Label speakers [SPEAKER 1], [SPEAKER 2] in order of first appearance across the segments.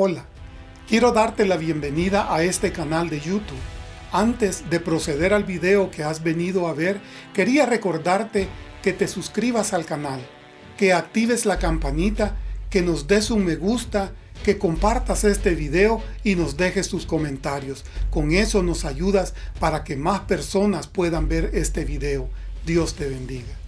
[SPEAKER 1] Hola, quiero darte la bienvenida a este canal de YouTube. Antes de proceder al video que has venido a ver, quería recordarte que te suscribas al canal, que actives la campanita, que nos des un me gusta, que compartas este video y nos dejes tus comentarios. Con eso nos ayudas para que más personas puedan ver este video. Dios te bendiga.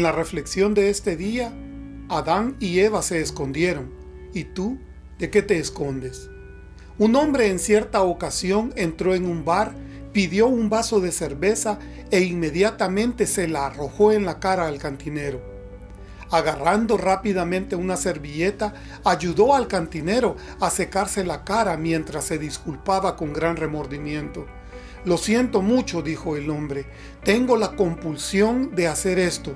[SPEAKER 1] En la reflexión de este día, Adán y Eva se escondieron. ¿Y tú, de qué te escondes? Un hombre en cierta ocasión entró en un bar, pidió un vaso de cerveza e inmediatamente se la arrojó en la cara al cantinero. Agarrando rápidamente una servilleta, ayudó al cantinero a secarse la cara mientras se disculpaba con gran remordimiento. Lo siento mucho, dijo el hombre, tengo la compulsión de hacer esto.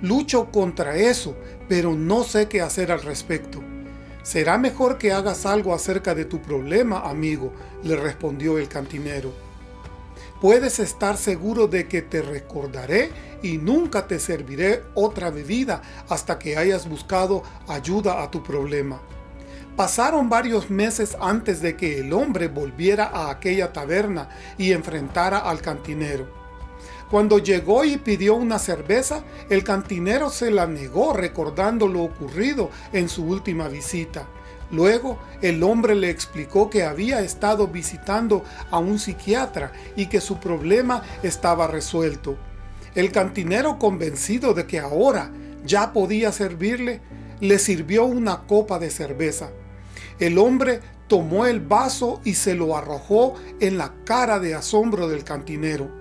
[SPEAKER 1] Lucho contra eso, pero no sé qué hacer al respecto. Será mejor que hagas algo acerca de tu problema, amigo, le respondió el cantinero. Puedes estar seguro de que te recordaré y nunca te serviré otra bebida hasta que hayas buscado ayuda a tu problema. Pasaron varios meses antes de que el hombre volviera a aquella taberna y enfrentara al cantinero. Cuando llegó y pidió una cerveza, el cantinero se la negó recordando lo ocurrido en su última visita. Luego, el hombre le explicó que había estado visitando a un psiquiatra y que su problema estaba resuelto. El cantinero, convencido de que ahora ya podía servirle, le sirvió una copa de cerveza. El hombre tomó el vaso y se lo arrojó en la cara de asombro del cantinero.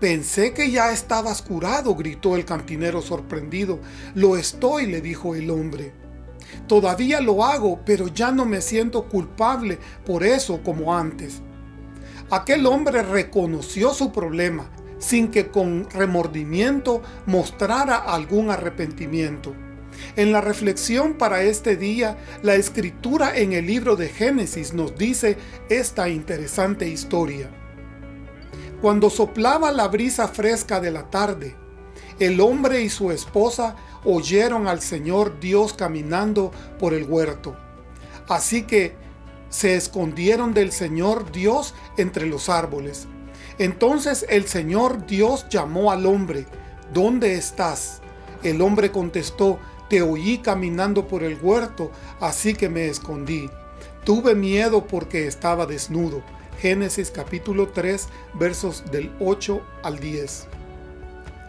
[SPEAKER 1] Pensé que ya estabas curado, gritó el cantinero sorprendido. Lo estoy, le dijo el hombre. Todavía lo hago, pero ya no me siento culpable por eso como antes. Aquel hombre reconoció su problema, sin que con remordimiento mostrara algún arrepentimiento. En la reflexión para este día, la escritura en el libro de Génesis nos dice esta interesante historia. Cuando soplaba la brisa fresca de la tarde, el hombre y su esposa oyeron al Señor Dios caminando por el huerto. Así que se escondieron del Señor Dios entre los árboles. Entonces el Señor Dios llamó al hombre, ¿Dónde estás? El hombre contestó, te oí caminando por el huerto, así que me escondí. Tuve miedo porque estaba desnudo Génesis capítulo 3 versos del 8 al 10.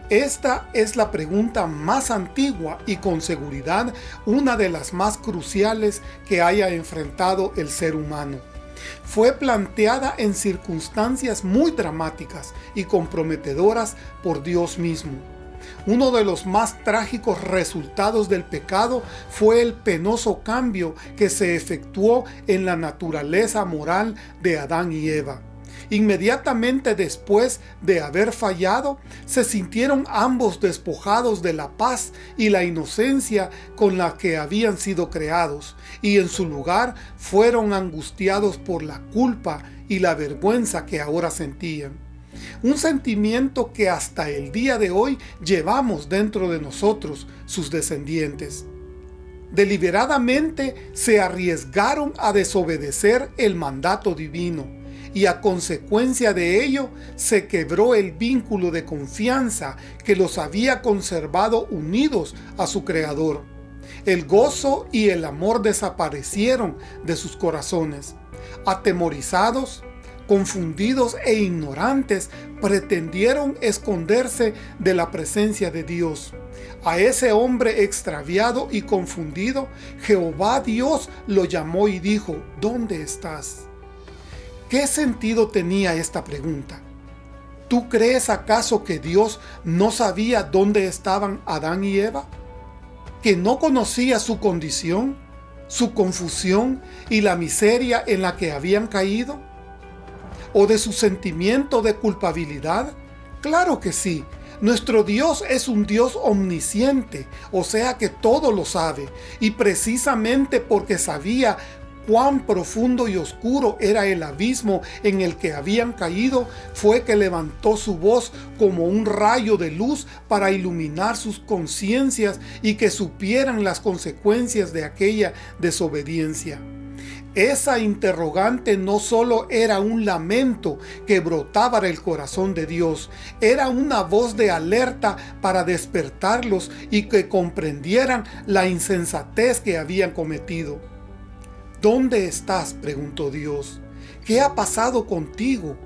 [SPEAKER 1] Esta es la pregunta más antigua y con seguridad una de las más cruciales que haya enfrentado el ser humano. Fue planteada en circunstancias muy dramáticas y comprometedoras por Dios mismo. Uno de los más trágicos resultados del pecado fue el penoso cambio que se efectuó en la naturaleza moral de Adán y Eva. Inmediatamente después de haber fallado, se sintieron ambos despojados de la paz y la inocencia con la que habían sido creados, y en su lugar fueron angustiados por la culpa y la vergüenza que ahora sentían un sentimiento que hasta el día de hoy llevamos dentro de nosotros, sus descendientes. Deliberadamente se arriesgaron a desobedecer el mandato divino, y a consecuencia de ello se quebró el vínculo de confianza que los había conservado unidos a su Creador. El gozo y el amor desaparecieron de sus corazones. Atemorizados, confundidos e ignorantes, pretendieron esconderse de la presencia de Dios. A ese hombre extraviado y confundido, Jehová Dios lo llamó y dijo, ¿Dónde estás? ¿Qué sentido tenía esta pregunta? ¿Tú crees acaso que Dios no sabía dónde estaban Adán y Eva? ¿Que no conocía su condición, su confusión y la miseria en la que habían caído? ¿O de su sentimiento de culpabilidad? Claro que sí, nuestro Dios es un Dios omnisciente, o sea que todo lo sabe, y precisamente porque sabía cuán profundo y oscuro era el abismo en el que habían caído, fue que levantó su voz como un rayo de luz para iluminar sus conciencias y que supieran las consecuencias de aquella desobediencia. Esa interrogante no solo era un lamento que brotaba del corazón de Dios, era una voz de alerta para despertarlos y que comprendieran la insensatez que habían cometido. ¿Dónde estás? preguntó Dios. ¿Qué ha pasado contigo?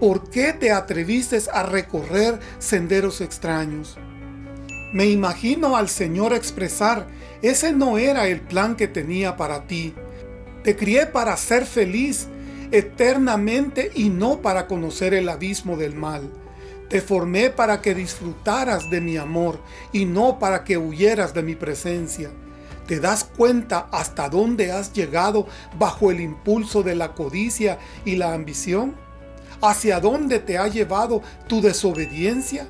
[SPEAKER 1] ¿Por qué te atreviste a recorrer senderos extraños? Me imagino al Señor expresar, ese no era el plan que tenía para ti. Te crié para ser feliz eternamente y no para conocer el abismo del mal. Te formé para que disfrutaras de mi amor y no para que huyeras de mi presencia. ¿Te das cuenta hasta dónde has llegado bajo el impulso de la codicia y la ambición? ¿Hacia dónde te ha llevado tu desobediencia?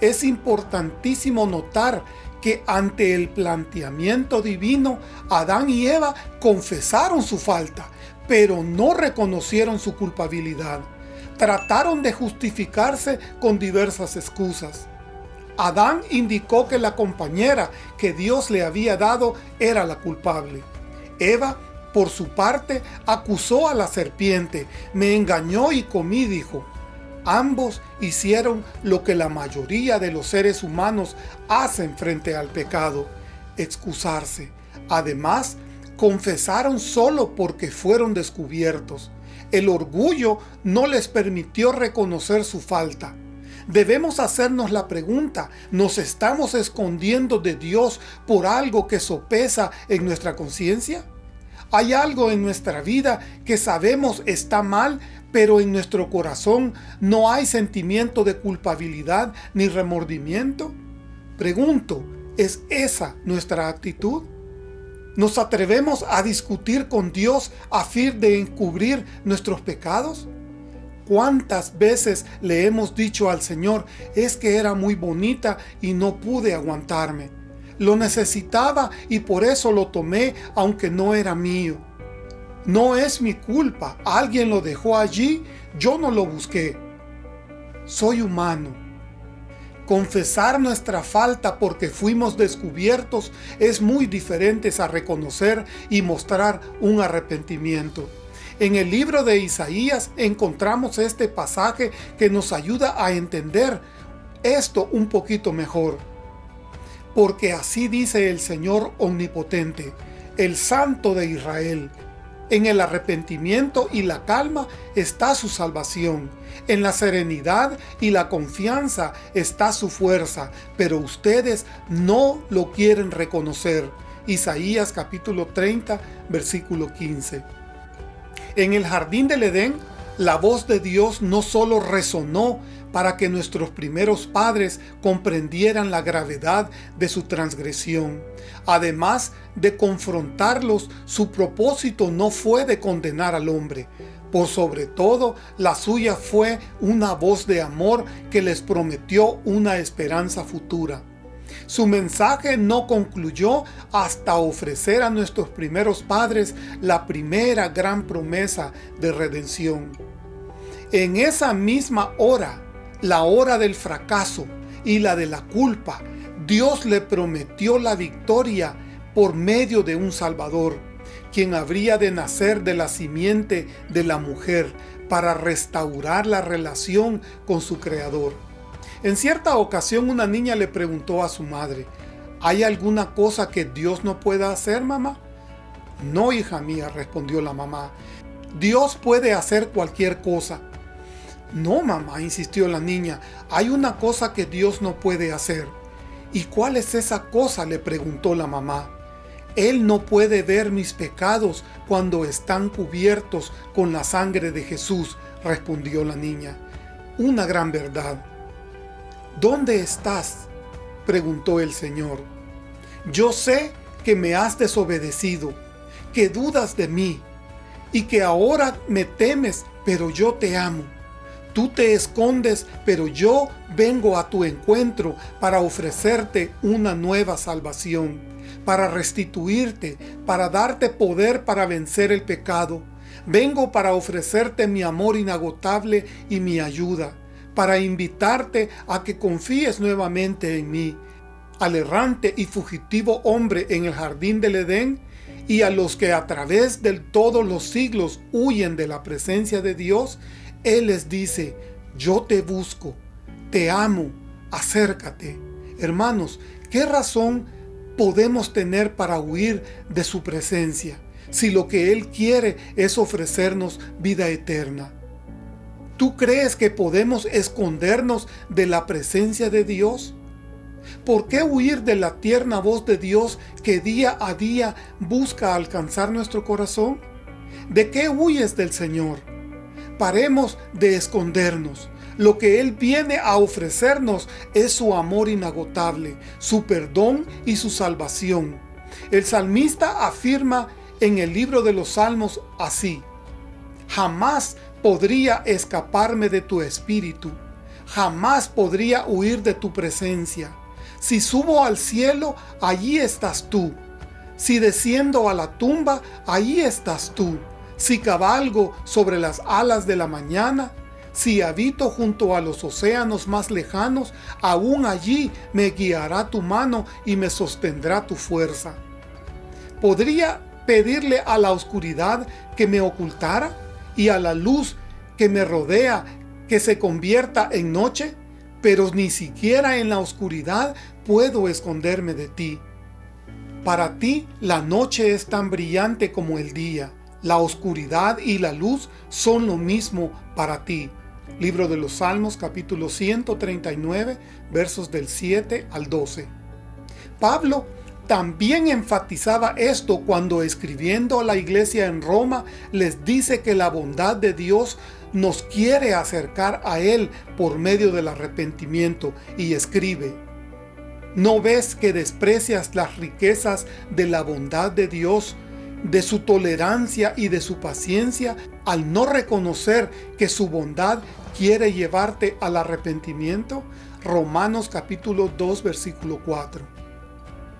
[SPEAKER 1] Es importantísimo notar que ante el planteamiento divino, Adán y Eva confesaron su falta, pero no reconocieron su culpabilidad. Trataron de justificarse con diversas excusas. Adán indicó que la compañera que Dios le había dado era la culpable. Eva, por su parte, acusó a la serpiente, me engañó y comí, dijo. Ambos hicieron lo que la mayoría de los seres humanos hacen frente al pecado, excusarse. Además, confesaron solo porque fueron descubiertos. El orgullo no les permitió reconocer su falta. Debemos hacernos la pregunta, ¿nos estamos escondiendo de Dios por algo que sopesa en nuestra conciencia? ¿Hay algo en nuestra vida que sabemos está mal, pero en nuestro corazón no hay sentimiento de culpabilidad ni remordimiento? Pregunto, ¿es esa nuestra actitud? ¿Nos atrevemos a discutir con Dios a fin de encubrir nuestros pecados? ¿Cuántas veces le hemos dicho al Señor, es que era muy bonita y no pude aguantarme? Lo necesitaba y por eso lo tomé aunque no era mío. No es mi culpa, alguien lo dejó allí, yo no lo busqué. Soy humano. Confesar nuestra falta porque fuimos descubiertos es muy diferente a reconocer y mostrar un arrepentimiento. En el libro de Isaías encontramos este pasaje que nos ayuda a entender esto un poquito mejor. Porque así dice el Señor Omnipotente, el Santo de Israel, en el arrepentimiento y la calma está su salvación. En la serenidad y la confianza está su fuerza, pero ustedes no lo quieren reconocer. Isaías capítulo 30, versículo 15. En el jardín del Edén, la voz de Dios no solo resonó para que nuestros primeros padres comprendieran la gravedad de su transgresión. Además de confrontarlos, su propósito no fue de condenar al hombre. Por sobre todo, la suya fue una voz de amor que les prometió una esperanza futura. Su mensaje no concluyó hasta ofrecer a nuestros primeros padres la primera gran promesa de redención. En esa misma hora, la hora del fracaso y la de la culpa, Dios le prometió la victoria por medio de un Salvador, quien habría de nacer de la simiente de la mujer para restaurar la relación con su Creador. En cierta ocasión una niña le preguntó a su madre, ¿hay alguna cosa que Dios no pueda hacer, mamá? No, hija mía, respondió la mamá. Dios puede hacer cualquier cosa. No, mamá, insistió la niña, hay una cosa que Dios no puede hacer. ¿Y cuál es esa cosa? le preguntó la mamá. Él no puede ver mis pecados cuando están cubiertos con la sangre de Jesús, respondió la niña. una gran verdad. ¿Dónde estás? preguntó el Señor. Yo sé que me has desobedecido, que dudas de mí, y que ahora me temes, pero yo te amo. Tú te escondes, pero yo vengo a tu encuentro para ofrecerte una nueva salvación, para restituirte, para darte poder para vencer el pecado. Vengo para ofrecerte mi amor inagotable y mi ayuda, para invitarte a que confíes nuevamente en mí, al errante y fugitivo hombre en el jardín del Edén, y a los que a través de todos los siglos huyen de la presencia de Dios, Él les dice, yo te busco, te amo, acércate. Hermanos, ¿qué razón podemos tener para huir de su presencia si lo que Él quiere es ofrecernos vida eterna? ¿Tú crees que podemos escondernos de la presencia de Dios? ¿Por qué huir de la tierna voz de Dios que día a día busca alcanzar nuestro corazón? ¿De qué huyes del Señor? Paremos de escondernos. Lo que Él viene a ofrecernos es su amor inagotable, su perdón y su salvación. El salmista afirma en el libro de los Salmos así, Jamás podría escaparme de tu espíritu, jamás podría huir de tu presencia. Si subo al cielo, allí estás tú. Si desciendo a la tumba, allí estás tú. Si cabalgo sobre las alas de la mañana, si habito junto a los océanos más lejanos, aún allí me guiará tu mano y me sostendrá tu fuerza. ¿Podría pedirle a la oscuridad que me ocultara y a la luz que me rodea que se convierta en noche? pero ni siquiera en la oscuridad puedo esconderme de ti. Para ti la noche es tan brillante como el día, la oscuridad y la luz son lo mismo para ti. Libro de los Salmos capítulo 139 versos del 7 al 12. Pablo también enfatizaba esto cuando escribiendo a la iglesia en Roma les dice que la bondad de Dios nos quiere acercar a Él por medio del arrepentimiento y escribe, ¿No ves que desprecias las riquezas de la bondad de Dios, de su tolerancia y de su paciencia al no reconocer que su bondad quiere llevarte al arrepentimiento? Romanos capítulo 2 versículo 4.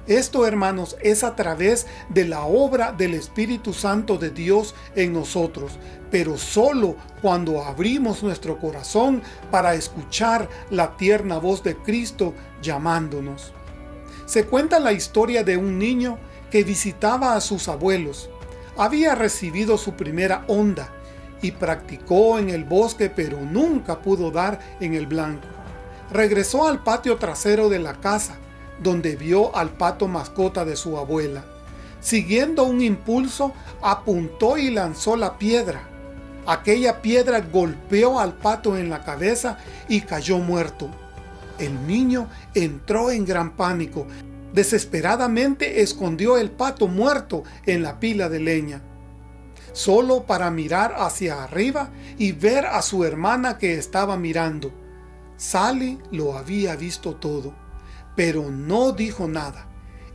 [SPEAKER 1] Esto, hermanos, es a través de la obra del Espíritu Santo de Dios en nosotros, pero solo cuando abrimos nuestro corazón para escuchar la tierna voz de Cristo llamándonos. Se cuenta la historia de un niño que visitaba a sus abuelos. Había recibido su primera onda y practicó en el bosque pero nunca pudo dar en el blanco. Regresó al patio trasero de la casa donde vio al pato mascota de su abuela. Siguiendo un impulso, apuntó y lanzó la piedra. Aquella piedra golpeó al pato en la cabeza y cayó muerto. El niño entró en gran pánico. Desesperadamente escondió el pato muerto en la pila de leña. Solo para mirar hacia arriba y ver a su hermana que estaba mirando. Sally lo había visto todo pero no dijo nada.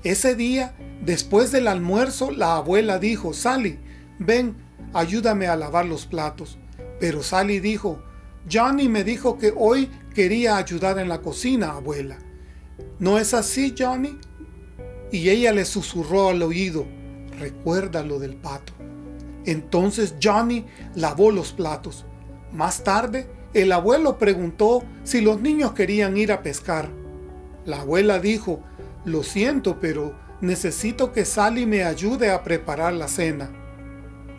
[SPEAKER 1] Ese día, después del almuerzo, la abuela dijo, Sally, ven, ayúdame a lavar los platos. Pero Sally dijo, Johnny me dijo que hoy quería ayudar en la cocina, abuela. ¿No es así, Johnny? Y ella le susurró al oído, recuerda lo del pato. Entonces Johnny lavó los platos. Más tarde, el abuelo preguntó si los niños querían ir a pescar. La abuela dijo, lo siento, pero necesito que Sally me ayude a preparar la cena.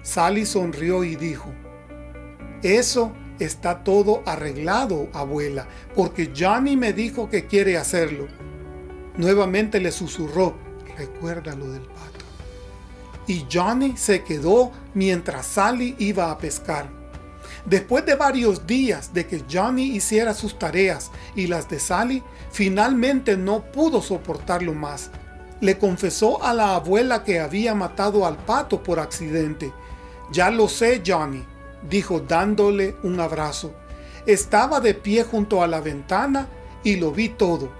[SPEAKER 1] Sally sonrió y dijo, eso está todo arreglado, abuela, porque Johnny me dijo que quiere hacerlo. Nuevamente le susurró, recuerda lo del pato. Y Johnny se quedó mientras Sally iba a pescar. Después de varios días de que Johnny hiciera sus tareas y las de Sally, finalmente no pudo soportarlo más. Le confesó a la abuela que había matado al pato por accidente. Ya lo sé, Johnny, dijo dándole un abrazo. Estaba de pie junto a la ventana y lo vi todo.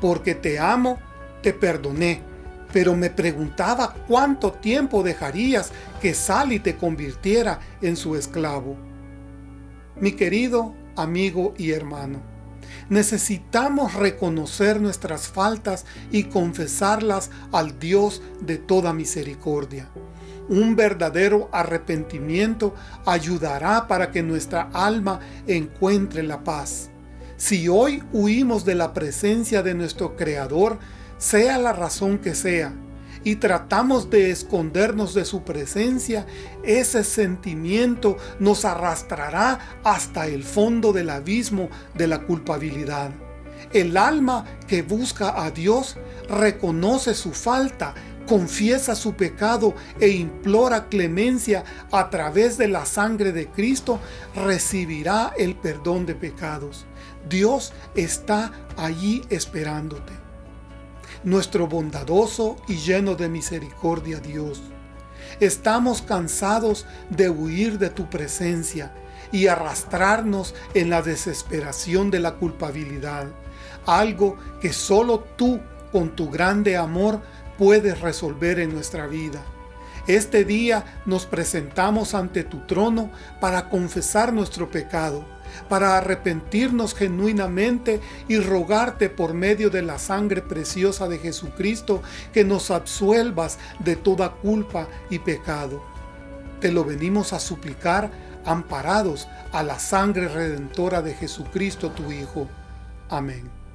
[SPEAKER 1] Porque te amo, te perdoné, pero me preguntaba cuánto tiempo dejarías que Sally te convirtiera en su esclavo. Mi querido amigo y hermano, necesitamos reconocer nuestras faltas y confesarlas al Dios de toda misericordia. Un verdadero arrepentimiento ayudará para que nuestra alma encuentre la paz. Si hoy huimos de la presencia de nuestro Creador, sea la razón que sea, y tratamos de escondernos de su presencia, ese sentimiento nos arrastrará hasta el fondo del abismo de la culpabilidad. El alma que busca a Dios reconoce su falta, confiesa su pecado e implora clemencia a través de la sangre de Cristo, recibirá el perdón de pecados. Dios está allí esperándote. Nuestro bondadoso y lleno de misericordia Dios. Estamos cansados de huir de tu presencia y arrastrarnos en la desesperación de la culpabilidad, algo que solo tú, con tu grande amor, puedes resolver en nuestra vida. Este día nos presentamos ante tu trono para confesar nuestro pecado, para arrepentirnos genuinamente y rogarte por medio de la sangre preciosa de Jesucristo que nos absuelvas de toda culpa y pecado. Te lo venimos a suplicar amparados a la sangre redentora de Jesucristo tu Hijo. Amén.